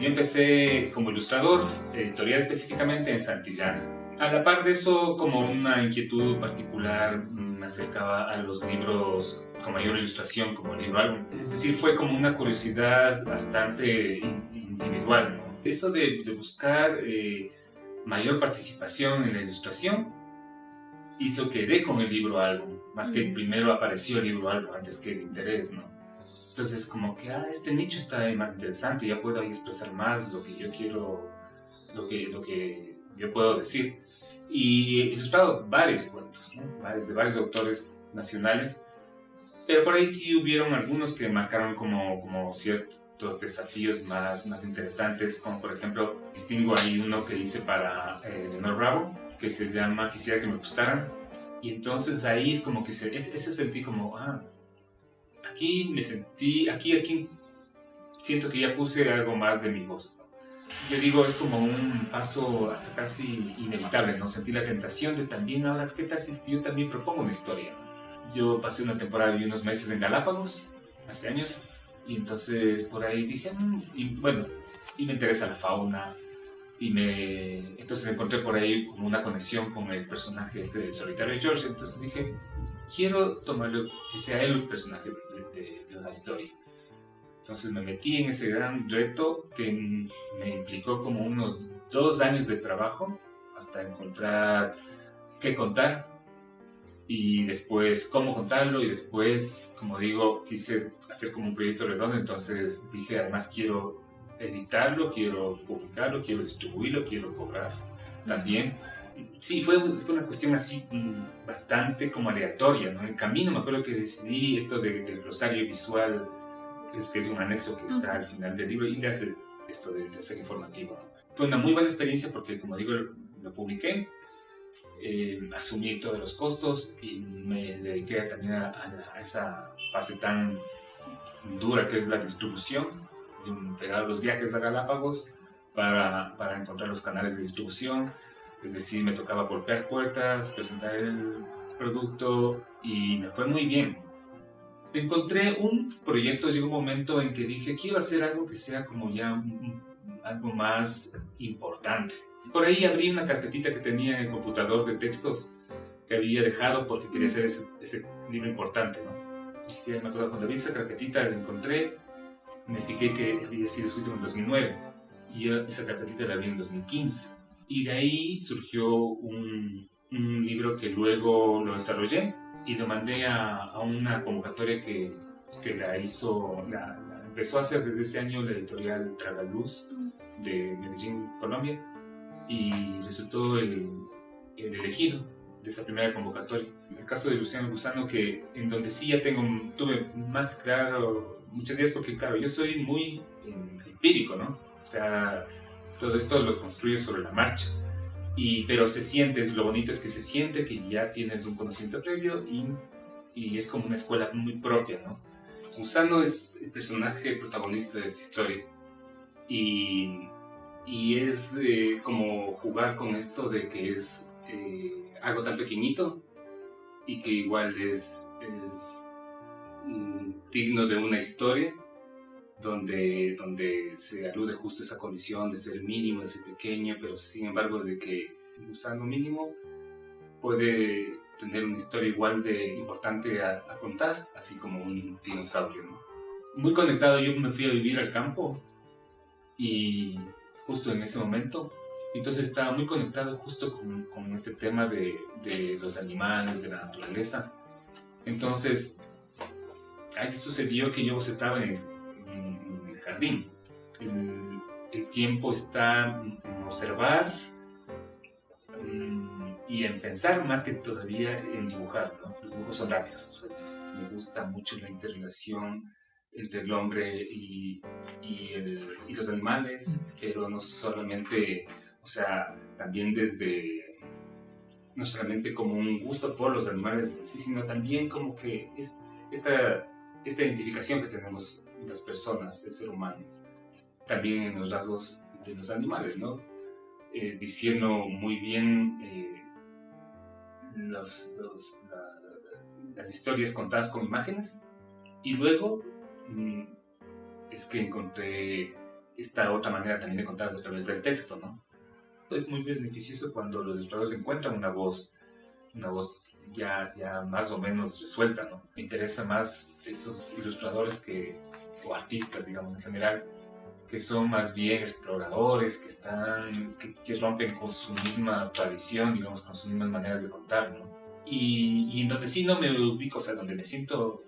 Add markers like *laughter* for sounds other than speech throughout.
yo empecé como ilustrador, editorial específicamente en Santillán. A la par de eso, como una inquietud particular, me acercaba a los libros con mayor ilustración, como el libro álbum. Es decir, fue como una curiosidad bastante individual. ¿no? Eso de, de buscar eh, mayor participación en la ilustración hizo que dé con el libro álbum, más que primero apareció el libro álbum antes que el interés, ¿no? Entonces como que, ah, este nicho está más interesante, ya puedo ahí expresar más lo que yo quiero, lo que, lo que yo puedo decir. Y he ilustrado varios cuentos, ¿no? varios, de varios autores nacionales, pero por ahí sí hubieron algunos que marcaron como, como ciertos desafíos más, más interesantes, como por ejemplo, distingo ahí uno que hice para eh, Leonor Bravo, que se llama Quisiera que me gustaran. Y entonces ahí es como que se, eso sentí como, ah, aquí me sentí, aquí, aquí siento que ya puse algo más de mi voz. Yo digo, es como un paso hasta casi inevitable, ¿no? Sentí la tentación de también, ahora, ¿qué tal si yo también propongo una historia? Yo pasé una temporada y unos meses en Galápagos, hace años, y entonces por ahí dije, mm", y bueno, y me interesa la fauna, y me entonces encontré por ahí como una conexión con el personaje este de Solitario George entonces dije quiero tomarlo que sea él el personaje la historia entonces me metí en ese gran reto que me implicó como unos dos años de trabajo hasta encontrar qué contar y después cómo contarlo y después como digo quise hacer como un proyecto redondo entonces dije además quiero editarlo, quiero publicarlo, quiero distribuirlo, quiero cobrar también. Sí, fue, fue una cuestión así bastante como aleatoria, ¿no? En camino me acuerdo que decidí esto de, del rosario visual, es, que es un anexo que está al final del libro, y le hace esto de, de ser informativo. Fue una muy buena experiencia porque, como digo, lo publiqué, eh, asumí todos los costos y me dediqué también a, a, esa fase tan dura que es la distribución pegar los viajes a Galápagos para, para encontrar los canales de distribución. Es decir, me tocaba golpear puertas, presentar el producto y me fue muy bien. Encontré un proyecto, llegó un momento en que dije, quiero hacer algo que sea como ya algo más importante. Por ahí abrí una carpetita que tenía en el computador de textos que había dejado porque quería hacer ese, libro importante, ¿no? Así que me acuerdo cuando abrí esa carpetita, la encontré me fijé que había sido escrito en 2009 y esa carpetita la vi en 2015. Y de ahí surgió un, un libro que luego lo desarrollé y lo mandé a, a una convocatoria que, que la hizo, la, empezó a hacer desde ese año la editorial Tragaluz de Medellín, Colombia, y resultó el, el elegido de esa primera convocatoria. En el caso de Luciano Gusano, que en donde sí ya tengo, tuve más claro muchos días porque, claro, yo soy muy empírico, ¿no? O sea, todo esto lo construyo sobre la marcha. Y, pero se siente, lo bonito es que se siente que ya tienes un conocimiento previo y, y es como una escuela muy propia, ¿no? Gusano es el personaje protagonista de esta historia y, y es eh, como jugar con esto de que es eh, algo tan pequeñito y que igual es, es digno de una historia donde, donde se alude justo a esa condición de ser mínimo, de ser pequeño, pero sin embargo de que usando mínimo puede tener una historia igual de importante a, contar, así como un dinosaurio. Muy conectado, yo me fui a vivir al campo y justo en ese momento, entonces estaba muy conectado justo con, con este tema de, de los animales, de la naturaleza. Entonces ahí sucedió que yo bocetaba en el, jardín. El, tiempo está en observar mm, y en pensar más que todavía en dibujar. Los dibujos son rápidos, sueltos. Me gusta mucho la interrelación entre el hombre y, y, y, los animales, pero no solamente, o sea, también desde, no solamente como un gusto por los animales, sí, sino también como que es, esta esta identificación que tenemos las personas, el ser humano, también en los rasgos de los animales, ¿no? Eh, diciendo muy bien eh, los, las historias contadas con imágenes y luego mm, es que encontré esta otra manera también de contar a través del texto, ¿no? Es muy beneficioso cuando los ilustradores encuentran una voz, una voz ya, ya más o menos resuelta, ¿no? Me interesa más esos ilustradores que, o artistas, digamos, en general, que son más bien exploradores, que, están, que, rompen con su misma tradición, digamos, con sus mismas maneras de contar, ¿no? Y, y en donde sí no me ubico, o sea, donde me siento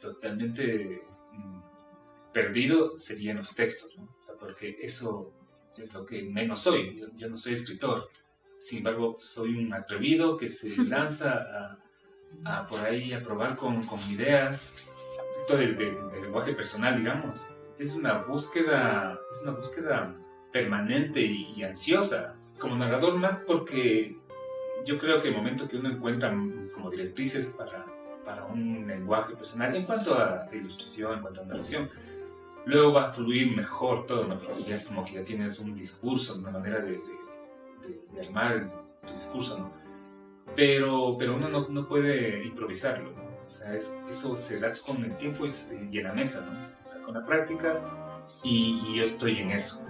totalmente mm, perdido serían los textos, ¿no? O sea, porque eso es lo que menos soy, yo, no soy escritor, sin embargo, soy un atrevido que se *laughs* lanza a, a por ahí a probar con, con ideas, esto del, lenguaje personal, digamos, es una búsqueda, es una búsqueda permanente y, ansiosa. Como narrador más porque yo creo que el momento que uno encuentra como directrices para, para un lenguaje personal, en cuanto a ilustración, en cuanto a narración, luego va a fluir mejor todo, ¿no? Ya es como que ya tienes un discurso, una manera de, de, armar tu discurso, ¿no? Pero, pero uno no, no puede improvisarlo, ¿no? O sea, eso se da con el tiempo y, en la mesa, ¿no? o sea, con la práctica y yo estoy en eso.